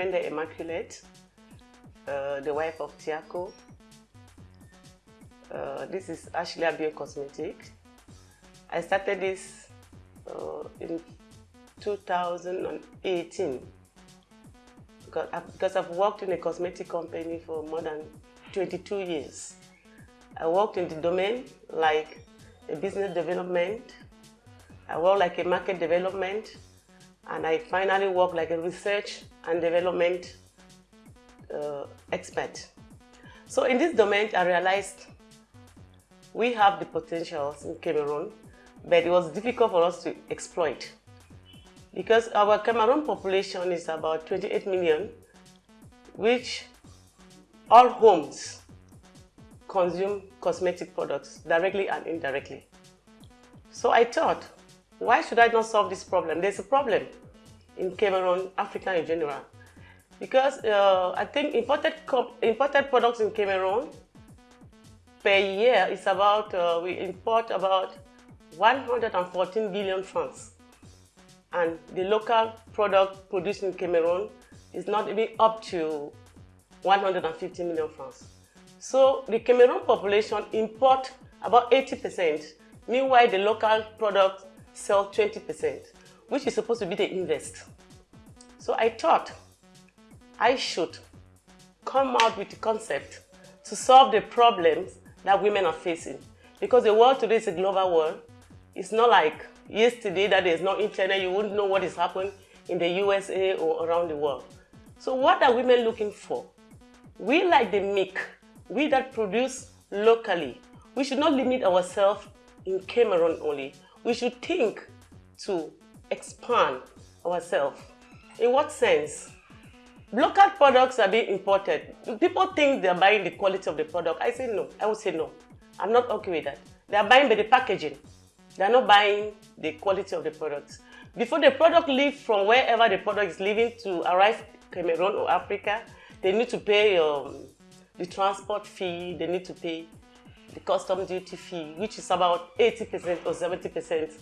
Kwende Immaculate, uh, the wife of Tiako. Uh, this is Ashley Abio Cosmetics. I started this uh, in 2018 because, because I've worked in a cosmetic company for more than 22 years. I worked in the domain like a business development, I worked like a market development, and I finally worked like a research and development uh, expert. So in this domain, I realized we have the potentials in Cameroon, but it was difficult for us to exploit. Because our Cameroon population is about 28 million, which all homes consume cosmetic products directly and indirectly. So I thought, why should I not solve this problem? There's a problem in Cameroon, Africa in general. Because uh, I think imported, imported products in Cameroon per year is about, uh, we import about 114 billion francs. And the local product produced in Cameroon is not even up to 150 million francs. So the Cameroon population import about 80%. Meanwhile, the local product sell 20%, which is supposed to be the invest. So I thought I should come out with a concept to solve the problems that women are facing. Because the world today is a global world. It's not like yesterday that there's no internet, you wouldn't know what is happening in the USA or around the world. So what are women looking for? We like the milk, we that produce locally. We should not limit ourselves in Cameroon only. We should think to expand ourselves. In what sense? Local products are being imported. People think they're buying the quality of the product. I say no. I would say no. I'm not okay with that. They are buying by the packaging. They are not buying the quality of the products. Before the product leaves from wherever the product is leaving to arrive Cameroon or Africa, they need to pay um, the transport fee, they need to pay the custom duty fee, which is about 80% or 70%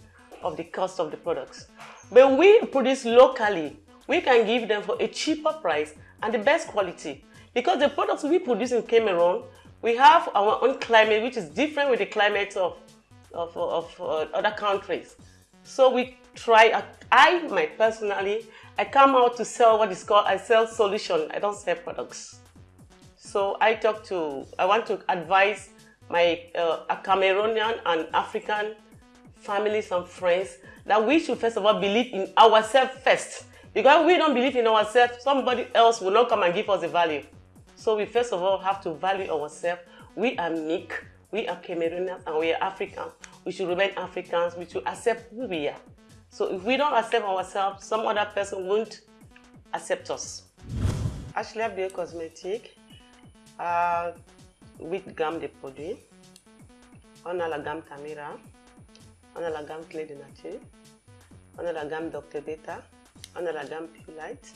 of the cost of the products. But we produce locally, we can give them for a cheaper price and the best quality. Because the products we produce in Cameroon, we have our own climate, which is different with the climate of, of, of uh, other countries. So we try, I my personally, I come out to sell what is called, I sell solution, I don't sell products. So I talk to, I want to advise my uh, Cameroonian and African families and friends that we should first of all believe in ourselves first. Because we don't believe in ourselves, somebody else will not come and give us the value. So we first of all have to value ourselves. We are MIC, we are Cameroonians and we are Africans. We should remain Africans, we should accept who we are. So if we don't accept ourselves, some other person won't accept us. Ashley Abdel Cosmétique uh, a huit gammes de produits. On a la gamme Tamira, on a la gamme Clé de Nature, on a la gamme Dr Beta, on a la gamme Pure Light,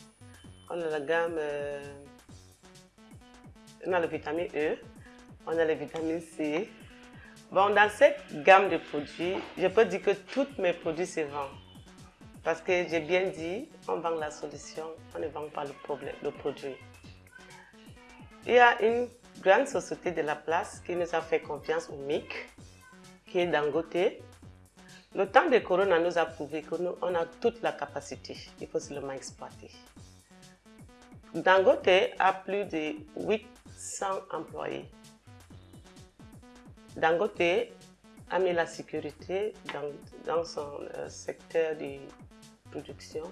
on a la gamme, euh, on a la vitamine E, on a la vitamine C. Bon, dans cette gamme de produits, je peux dire que tous mes produits se vendent. Parce que j'ai bien dit, on vend la solution, on ne vend pas le, problème, le produit. Il y a une grande société de la place qui nous a fait confiance au MIC, qui est Dangote. Le temps de Corona nous a prouvé qu'on a toute la capacité, il faut seulement exploiter. Dangote a plus de 800 employés. Dangote a mis la sécurité dans, son euh, secteur de production.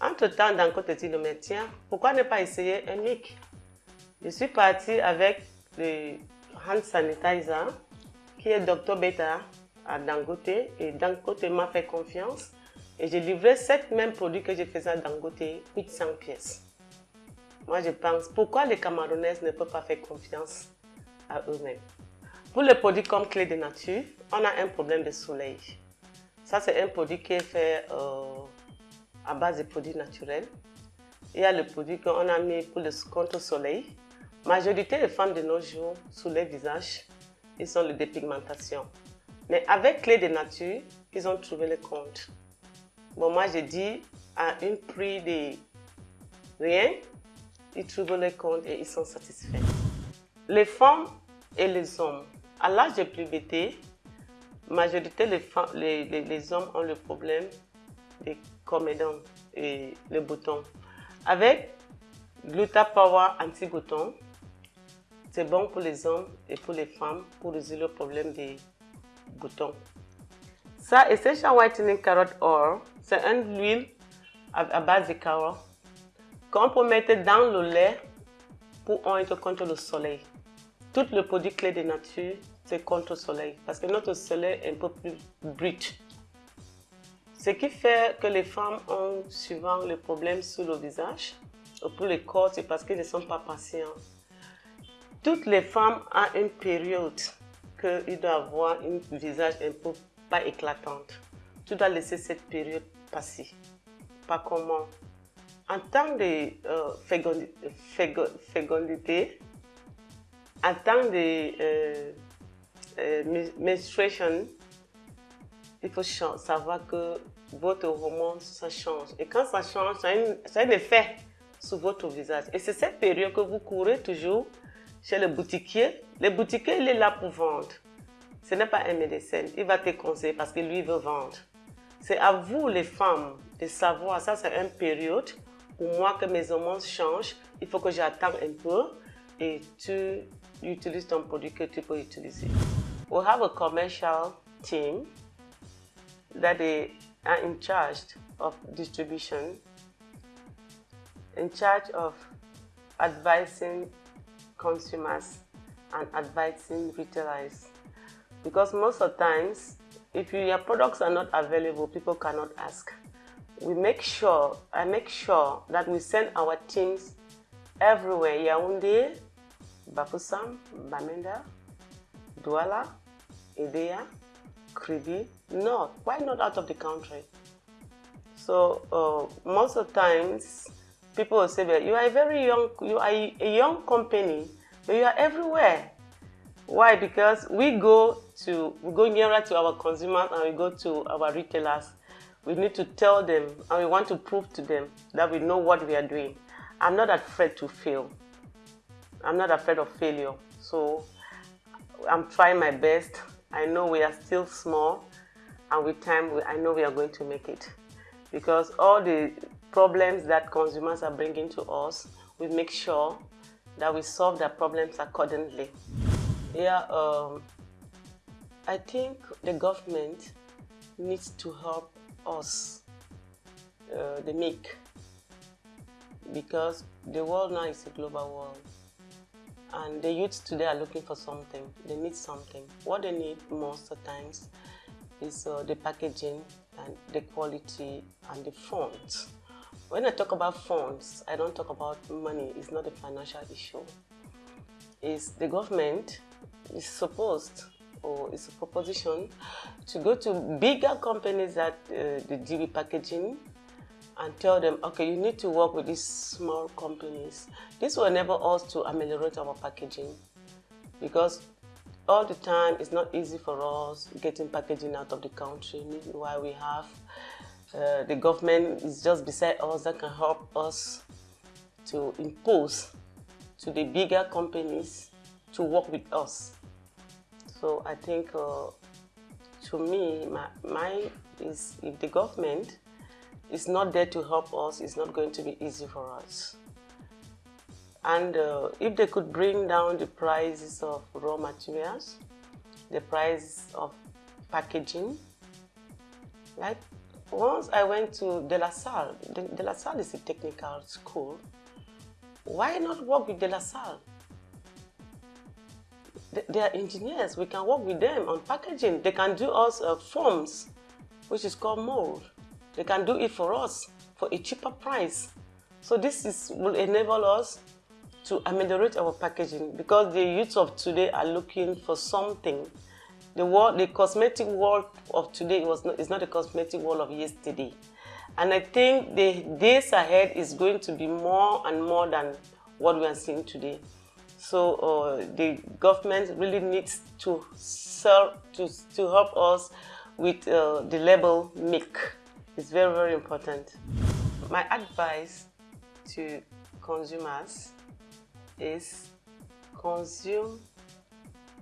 Entre-temps, Dangote dit le médecin, pourquoi ne pas essayer un MIC? Je suis partie avec le hand sanitizer qui est Dr Beta à Dangote et Dangote m'a fait confiance et j'ai livré cette même produit que je faisais à Dangote, 800 pièces. Moi je pense, pourquoi les Camerounaises ne peuvent pas faire confiance à eux-mêmes? Pour les produits comme clé de nature, on a un problème de soleil. Ça c'est un produit qui est fait euh, à base de produits naturels. Il y a le produit qu'on a mis pour le contre soleil. Majorité des femmes de nos jours, sous les visages, ils ont le dépigmentation. Mais avec clé de nature, ils ont trouvé le compte. Bon, moi, j'ai dit à un prix de rien, ils trouvent les comptes et ils sont satisfaits. Les femmes et les hommes, à l'âge de puberté, majorité les, femmes, les, les, hommes ont le problème des comédons et les boutons. Avec Power anti-bouton, c'est bon pour les hommes et pour les femmes pour résoudre le problème des boutons. Ça, Essential Whitening Carrot Oil, c'est une huile à, base de carottes qu'on peut mettre dans le lait pour être contre le soleil. Tout le produit clé de nature, c'est contre le soleil parce que notre soleil est un peu plus brut. Ce qui fait que les femmes ont souvent le problème sur le visage ou pour le corps, c'est parce qu'elles ne sont pas patientes. Toutes les femmes ont une période qu'ils doivent avoir un visage un peu pas éclatante. Tu dois laisser cette période passer. Pas comment. En temps de euh, fécondité, en temps de euh, euh, menstruation, il faut savoir que votre hormone, ça change. Et quand ça change, ça a, un effet sur votre visage. Et c'est cette période que vous courez toujours chez le boutiquier. Le boutiquier, il est là pour vendre. Ce n'est pas un médecin. Il va te conseiller parce que lui veut vendre. C'est à vous, les femmes, de savoir. Ça, c'est une période où moi, que mes hormones changent, il faut que j'attende un peu et tu utilises ton produit que tu peux utiliser. We have a commercial team that they are in charge of distribution, in charge of advising consumers and advising retailers. Because most of times, if your products are not available, people cannot ask. We make sure, I make sure that we send our teams everywhere, Yaoundé, Bafoussam, Bamenda, Douala, Edea, Kribi, no, why not out of the country? So uh, most of the times, people will say, you are a very young, you are a young company, but you are everywhere. Why? Because we go to, we go nearer to our consumers and we go to our retailers. We need to tell them and we want to prove to them that we know what we are doing. I'm not afraid to fail. I'm not afraid of failure. So I'm trying my best. I know we are still small and with time I know we are going to make it. Because all the problems that consumers are bringing to us, we make sure that we solve their problems accordingly. Yeah, um, I think the government needs to help us, uh, the make, because the world now is a global world. And the youths today are looking for something. They need something. What they need most of times is uh, the packaging and the quality and the fonts. When I talk about funds, I don't talk about money. It's not a financial issue. It's the government is supposed or is a proposition to go to bigger companies that uh, the DB packaging and tell them, okay, you need to work with these small companies. This will enable us to ameliorate our packaging because all the time it's not easy for us getting packaging out of the country. Meanwhile, we have uh, the government is just beside us that can help us to impose to the bigger companies to work with us. So I think uh, to me, my, my is if the government is not there to help us, it's not going to be easy for us. And uh, if they could bring down the prices of raw materials, the price of packaging, like once I went to De La Salle, De, La Salle is a technical school, why not work with De La Salle? they are engineers. We can work with them on packaging. They can do us uh, forms, which is called mold. They can do it for us for a cheaper price. So this is, will enable us to ameliorate our packaging because the youth of today are looking for something. The world, the cosmetic world of today was not, is not a cosmetic world of yesterday. And I think the days ahead is going to be more and more than what we are seeing today. So uh, the government really needs to to, to help us with uh, the label MIC. It's very, very important. My advice to consumers is consume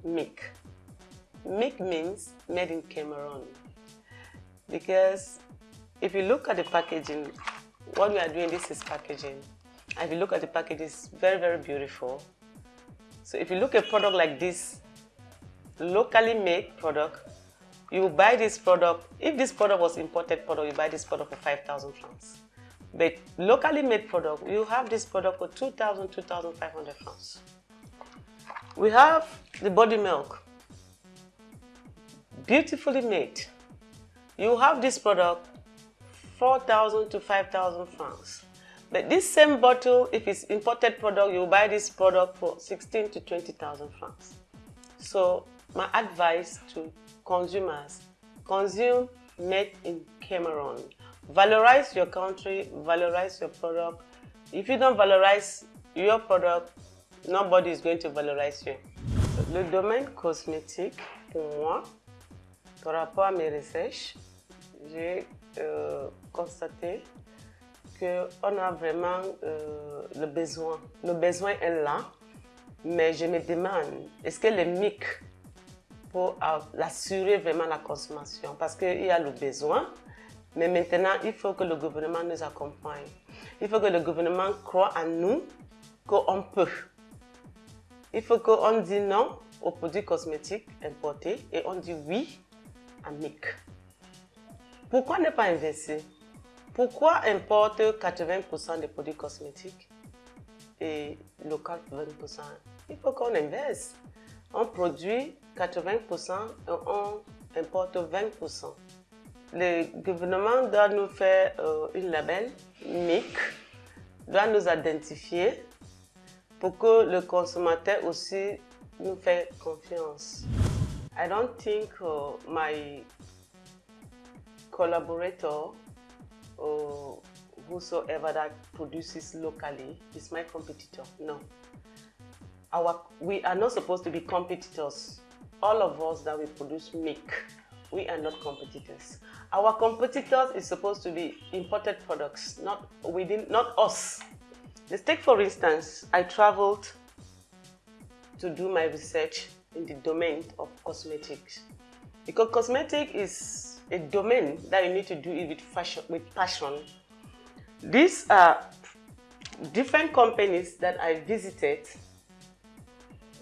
MIC. MIC means made in Cameroon. Because if you look at the packaging, what we are doing, this is packaging. And if you look at the package, it's very, very beautiful. So if you look at a product like this, locally made product, you buy this product, if this product was imported product, you buy this product for 5,000 francs. But locally made product, you have this product for 2,000, 2,500 francs. We have the body milk, beautifully made. You have this product 4,000 to 5,000 francs. But this same bottle, if it's imported product, you buy this product for 16 to 20,000 francs. So my advice to consumers, consume made in Cameroon. Valorize your country, valorize your product. If you don't valorize your product, nobody is going to valorize you. Le domaine cosmétique, pour moi, par rapport à mes recherches, j'ai euh, constaté qu'on a vraiment euh, le besoin. Le besoin est là, mais je me demande, est-ce que les MIC pour assurer vraiment la consommation? Parce qu'il y a le besoin, mais maintenant, il faut que le gouvernement nous accompagne. Il faut que le gouvernement croit en nous, qu'on peut. Il faut qu'on dise non aux produits cosmétiques importés et on dit oui à MIC. Pourquoi ne pas investir? Pourquoi importer 80% des produits cosmétiques et local 20% Il faut qu'on investisse. On produit 80% et on importe 20%. Le gouvernement doit nous faire euh, une label MIC, doit nous identifier pour que le consommateur aussi nous fait confiance. I don't think uh, my collaborator or whosoever that produces locally is my competitor. No. Our, we are not supposed to be competitors. All of us that we produce make, we are not competitors. Our competitors is supposed to be imported products, not within, not us. Let's take for instance, I traveled to do my research in the domain of cosmetics. Because cosmetic is a domain that you need to do it with, fashion, with passion. These are different companies that I visited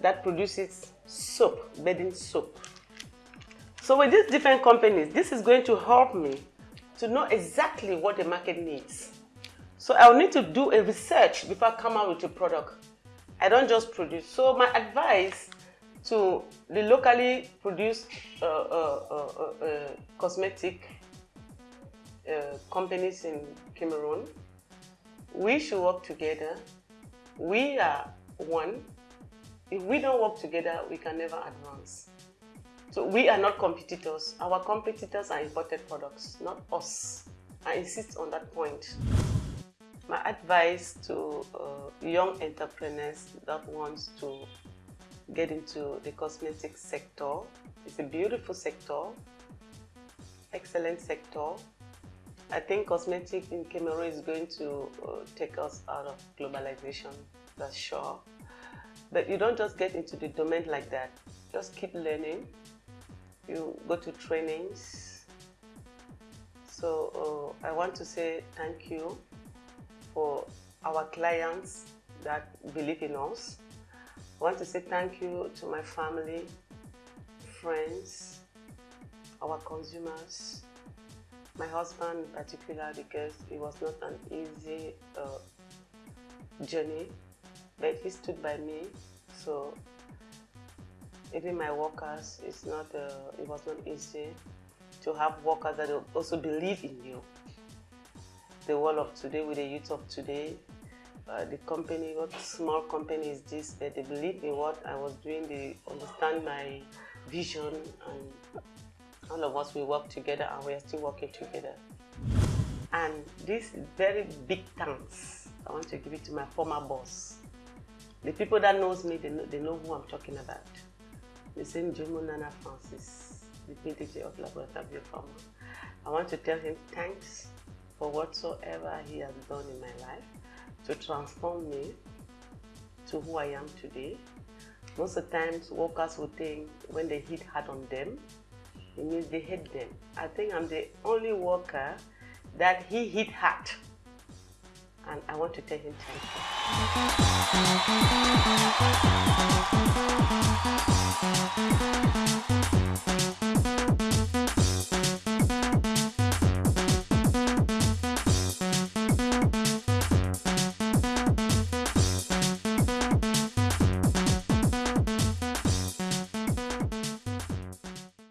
that produces soap, bedding soap. So with these different companies, this is going to help me to know exactly what the market needs. So I'll need to do a research before I come out with a product. I don't just produce. So my advice to the locally produced uh, uh, uh, cosmetic companies in Cameroon, we should work together. We are one. If we don't work together, we can never advance. So we are not competitors. Our competitors are imported products, not us. I insist on that point. My advice to uh, young entrepreneurs that want to get into the cosmetic sector, it's a beautiful sector, excellent sector. I think cosmetic in Cameroon is going to uh, take us out of globalization, that's sure. But you don't just get into the domain like that. Just keep learning. You go to trainings. So uh, I want to say thank you for our clients that believe in us. I want to say thank you to my family, friends, our consumers, my husband in particular because it was not an easy uh, journey, but he stood by me. So even my workers, it's not, uh, it was not easy to have workers that also believe in you the world of today, with the youth of today. Uh, the company, what small company is this, but they believe in what I was doing, they understand my vision, and all of us, we work together and we are still working together. And this very big thanks, I want to give it to my former boss. The people that knows me, they know, they know who I'm talking about. The same Jomo Nana Francis, the PDG of Laboratory Pharma. I want to tell him thanks for whatsoever he has done in my life. To transform me to who I am today. Most of the times, workers will think when they hit hard on them, it means they hate them. I think I'm the only worker that he hit hard. And I want to tell him thank you.